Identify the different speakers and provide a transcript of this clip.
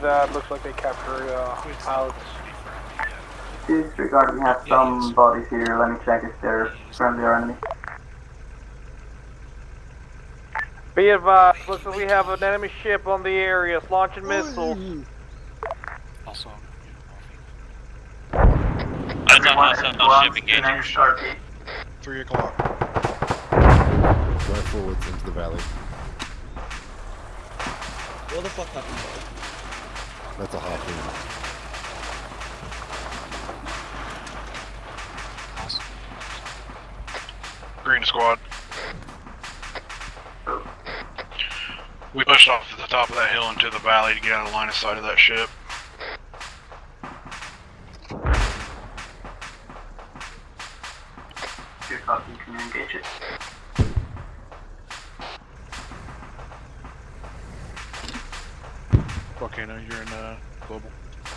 Speaker 1: That looks like they captured uh, pilots.
Speaker 2: Disregard, we have some bodies here. Let me check if they're friendly or enemy.
Speaker 1: Be advised, looks like we have an enemy ship on the area. It's launching missiles.
Speaker 3: Also,
Speaker 4: That's a hostile ship engaging.
Speaker 2: Sharpie.
Speaker 3: three o'clock.
Speaker 5: Drive forwards into the valley.
Speaker 6: What the fuck happened?
Speaker 5: That's a hot harpoon.
Speaker 7: Green squad. We pushed off to the top of that hill into the valley to get out of line of sight of that ship.
Speaker 2: Two copy, can you engage it?
Speaker 7: Volcano, you're in uh, global.